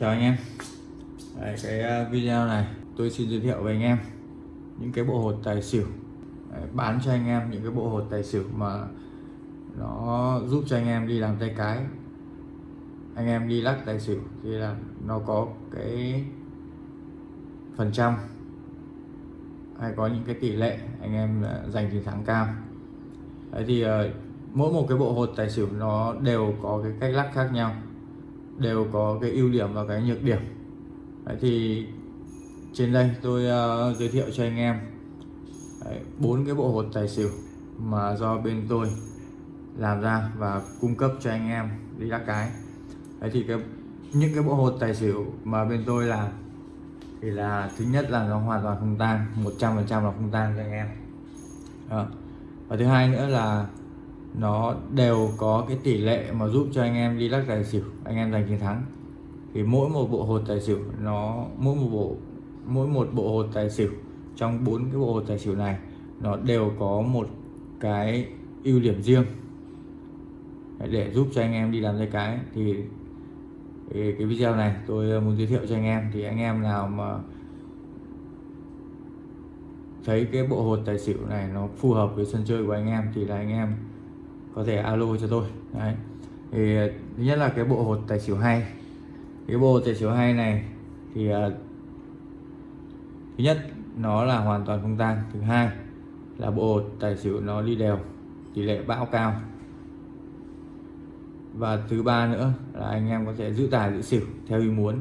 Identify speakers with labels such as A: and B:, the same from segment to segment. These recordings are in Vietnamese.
A: chào anh em. Đấy, cái ờ, video này tôi xin giới thiệu với anh em những cái bộ hột tài xỉu. Đấy, bán cho anh em những cái bộ hột tài xỉu mà nó giúp cho anh em đi làm tay cái. Anh em đi lắc tài xỉu thì là nó có cái phần trăm. Hay có những cái tỷ lệ anh em ờ, giành chiến thắng cao. Đấy thì ờ, mỗi một cái bộ hột tài xỉu nó đều có cái cách lắc khác nhau đều có cái ưu điểm và cái nhược điểm. Đấy thì trên đây tôi uh, giới thiệu cho anh em bốn cái bộ hột tài xỉu mà do bên tôi làm ra và cung cấp cho anh em đi lắc cái. Đấy thì cái những cái bộ hột tài xỉu mà bên tôi làm thì là thứ nhất là nó hoàn toàn không tan 100% là không tan cho anh em. À. và thứ hai nữa là nó đều có cái tỷ lệ mà giúp cho anh em đi lắc tài xỉu, anh em giành chiến thắng. Thì mỗi một bộ hột tài xỉu, nó, mỗi một bộ, mỗi một bộ hột tài xỉu, trong bốn cái bộ hột tài xỉu này, nó đều có một cái ưu điểm riêng để giúp cho anh em đi làm dây cái. Thì cái video này tôi muốn giới thiệu cho anh em. Thì anh em nào mà thấy cái bộ hột tài xỉu này nó phù hợp với sân chơi của anh em thì là anh em có thể alo cho tôi. Đấy. Thì ờ, thứ nhất là cái bộ hột tài xỉu hay. Cái bộ hột tài xỉu hay này thì uh, thứ nhất nó là hoàn toàn không tan thứ hai là bộ hột tài xỉu nó đi đều tỷ lệ bão cao. Và thứ ba nữa là anh em có thể giữ tài giữ xỉu theo ý muốn.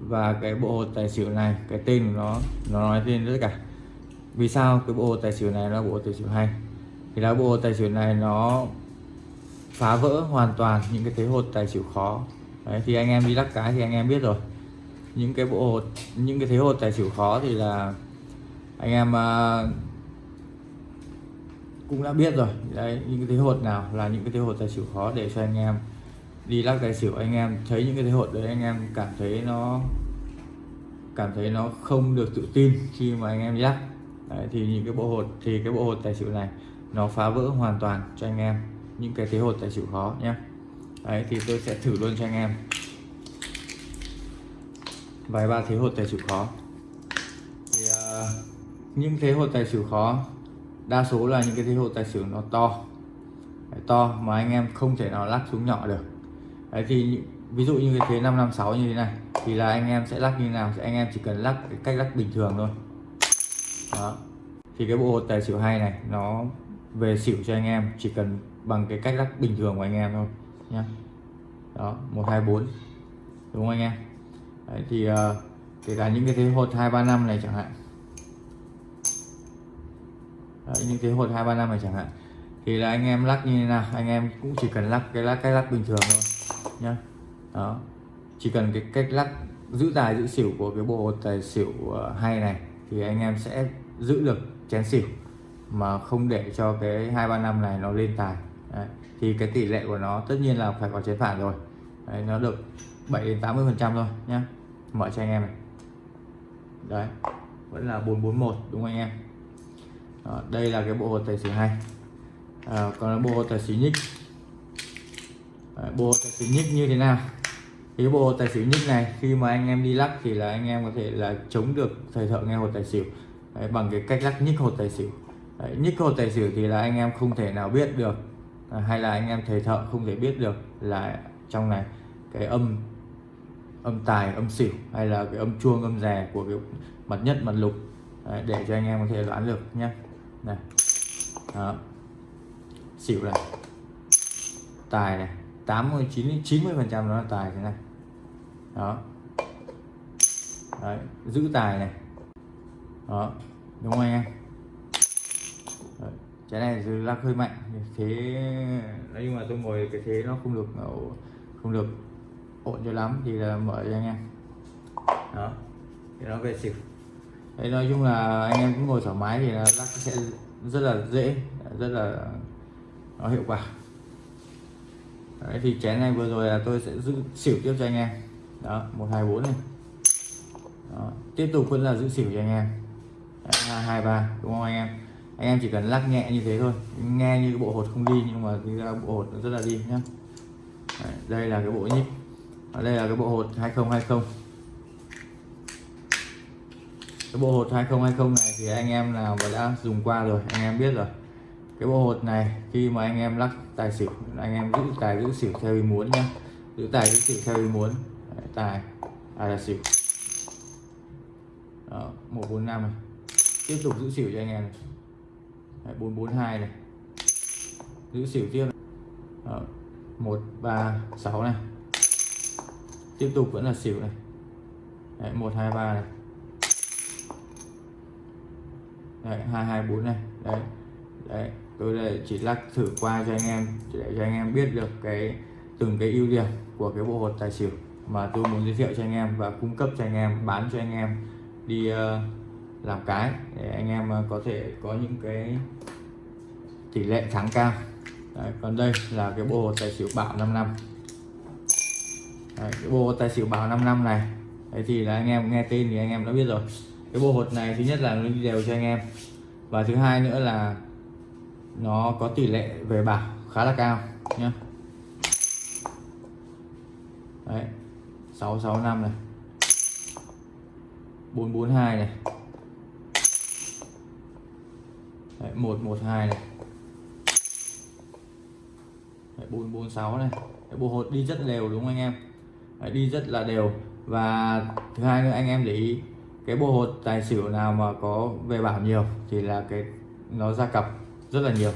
A: Và cái bộ hột tài xỉu này cái tên của nó nó nói tên tất cả. Vì sao cái bộ hột tài xỉu này là bộ hột tài xỉu hay? Thì lá bùa tài xỉu này nó phá vỡ hoàn toàn những cái thế hột tài xỉu khó. Đấy, thì anh em đi lắc cái thì anh em biết rồi. Những cái bộ hột những cái thế hột tài xỉu khó thì là anh em à, cũng đã biết rồi. Đấy những cái thế hột nào là những cái thế hột tài xỉu khó để cho anh em đi lắc tài xỉu. Anh em thấy những cái thế hột đấy anh em cảm thấy nó cảm thấy nó không được tự tin khi mà anh em đi lắc. Đấy, thì những cái bộ hột thì cái bộ hột tài xỉu này nó phá vỡ hoàn toàn cho anh em. Những cái thế hột tài xỉu khó nhé. Đấy thì tôi sẽ thử luôn cho anh em. Vài ba thế hột tài xỉu khó. Thì uh, những thế hột tài xỉu khó đa số là những cái thế hột tài xỉu nó to. Đấy, to mà anh em không thể nào lắc xuống nhỏ được. Đấy thì ví dụ như cái thế 556 như thế này thì là anh em sẽ lắc như nào? Thì anh em chỉ cần lắc cái cách lắc bình thường thôi. Đó. Thì cái bộ hột tài xỉu hay này nó về xỉu cho anh em chỉ cần bằng cái cách lắc bình thường của anh em thôi nhá. Đó một hai bốn đúng không anh em? Đấy, thì uh, kể cả những cái thế hột hai ba năm này chẳng hạn. Đấy, những thế hột hai ba năm này chẳng hạn. Thì là anh em lắc như thế nào? Anh em cũng chỉ cần lắc cái lắc cái lắc bình thường thôi nhá. Đó. Chỉ cần cái cách lắc giữ tài giữ xỉu của cái bộ tài xỉu ờ, hay này thì anh em sẽ giữ được chén xỉu mà không để cho cái hai ba năm này nó lên tài. Đấy. thì cái tỷ lệ của nó tất nhiên là phải có chiến phản rồi. Đấy, nó được 7 đến 80 phần trăm thôi nhá. Mở cho anh em này. Đấy vẫn là 441 đúng không anh em? Đó, đây là cái bộ hột tài xỉu hay. À, còn bộ hột tài xỉu nhích. Đấy, bộ hột tài xỉu nhích như thế nào? Thì cái bộ hột tài xỉu nhích này khi mà anh em đi lắc thì là anh em có thể là chống được thời thợ nghe hột tài xỉu. Đấy, bằng cái cách lắc nhích hột tài xỉu đấy, nhích hột tài xỉu thì là anh em không thể nào biết được. À, hay là anh em thầy thợ không thể biết được là trong này cái âm âm tài âm xỉu hay là cái âm chuông âm rè của cái mặt nhất mặt lục Đấy, để cho anh em có thể đoán được nhé này đó. xỉu này tài này 89 90 phần trăm nó là tài thế này. Đó. Đấy, giữ tài này. Đó đúng không anh em? Trái này là lắc hơi mạnh thế nhưng mà tôi ngồi cái thế nó không được không được ổn cho lắm, thì là mở cho anh em. Đó, thì nó về xỉu. Đấy, nói chung là anh em cũng ngồi thoải mái thì là lắc sẽ rất là dễ, rất là nó hiệu quả. Đấy, thì chén này vừa rồi là tôi sẽ giữ xỉu tiếp cho anh em. Đó, một, hai, bốn này. Đó. tiếp tục vẫn là giữ xỉu cho anh em. Hai hai, ba, đúng không anh em? Anh em chỉ cần lắc nhẹ như thế thôi. Nghe như cái bộ hột không đi nhưng mà cái ra bộ hột nó rất là đi nhá. Đây là cái bộ nhíp. Ở đây là cái bộ hột 2020 cái bộ hột 2020 này thì anh em nào mà đã dùng qua rồi anh em biết rồi. Cái bộ hột này khi mà anh em lắc tài xỉu anh em giữ tài giữ xỉu theo ý muốn nhé giữ tài giữ xỉu theo ý muốn. Đấy, tài tài là xỉu. Đó, 145 này. Tiếp tục giữ xỉu cho anh em này. Đấy, 442 này. Giữ xỉu tiếp này. Đó, 136 này. Tiếp tục vẫn là xỉu này. Đấy, 123 này. Đấy, 224 này. Đấy đấy tôi đây chỉ lắc thử qua cho anh em để cho anh em biết được cái từng cái ưu điểm của cái bộ hột tài xỉu mà tôi muốn giới thiệu cho anh em và cung cấp cho anh em bán cho anh em đi uh, làm cái để anh em ờ, có thể có những cái tỷ lệ thắng cao. Đấy, còn đây là cái bộ hột tài xỉu bảo 5 năm. Đấy, cái bộ tài xỉu bảo 5 năm này. Đấy thì là anh em nghe tên thì anh em đã biết rồi. Cái bộ hột này thứ nhất là nó đi đều cho anh em. Và thứ hai nữa là nó có tỷ lệ về bảo khá là cao nhé đấy 665 này. 442 này đấy, 112 này. Đấy, 446 này. Đấy, bộ hột đi rất đều đúng không anh em? Đấy, đi rất là đều. Và thứ hai nữa anh em để ý cái bộ hột tài xỉu nào mà có về bảo nhiều thì là cái nó ra cặp rất là nhiều.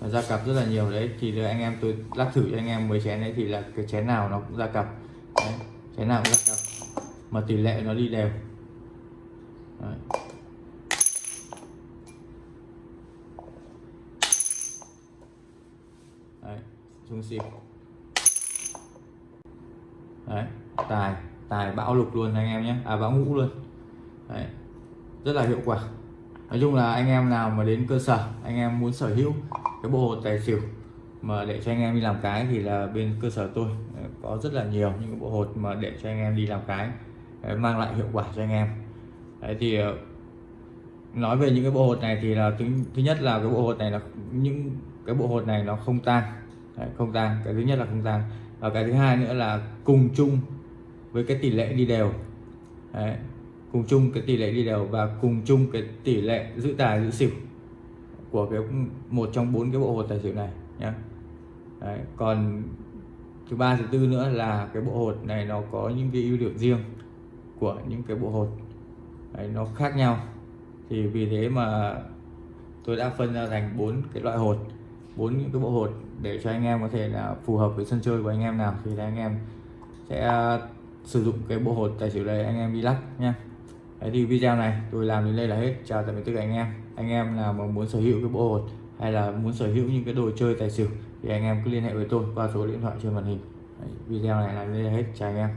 A: Nó ra cặp rất là nhiều đấy. Thì anh em tôi lắc thử cho anh em mấy chén đấy thì là cái chén nào nó cũng ra cặp. Đấy, chén nào cũng ra cặp. Mà tỷ lệ nó đi đều. Đấy. Đấy, xuống đấy tài tài bão lục luôn anh em nhé. À bão ngũ luôn. Đấy rất là hiệu quả. Nói chung là anh em nào mà đến cơ sở anh em muốn sở hữu cái bộ hột tài xỉu mà để cho anh em đi làm cái thì là bên cơ sở tôi à, có rất là nhiều những cái bộ hột mà để cho anh em đi làm cái à, mang lại hiệu quả cho anh em. Đấy thì à, nói về những cái bộ hột này thì là thứ, thứ nhất là cái bộ hột này là những cái bộ hột này nó không tan đấy, không tan cái thứ nhất là không tan và cái thứ hai nữa là cùng chung với cái tỷ lệ đi đều. Đấy, cùng chung cái tỷ lệ đi đều và cùng chung cái tỷ lệ giữ tài giữ xỉu của cái một trong bốn cái bộ hột tài xỉu này nhé Đấy, còn thứ ba thứ tư nữa là cái bộ hột này nó có những cái ưu điểm riêng của những cái bộ hột. Đấy, nó khác nhau. Thì vì thế mà tôi đã phân ra thành bốn cái loại hột bốn những cái bộ hột để cho anh em có thể là phù hợp với sân chơi của anh em nào thì là anh em sẽ ờ, sử dụng cái bộ hột tài xỉu này anh em đi lắc nha Đấy thì video này tôi làm đến đây là hết. Chào tạm biệt tất cả anh em. Anh em nào mà muốn sở hữu cái bộ hột hay là muốn sở hữu những cái đồ chơi tài xỉu thì anh em cứ liên hệ với tôi qua số điện thoại trên màn hình. Đấy, video này làm đến đây là hết. Chào anh em.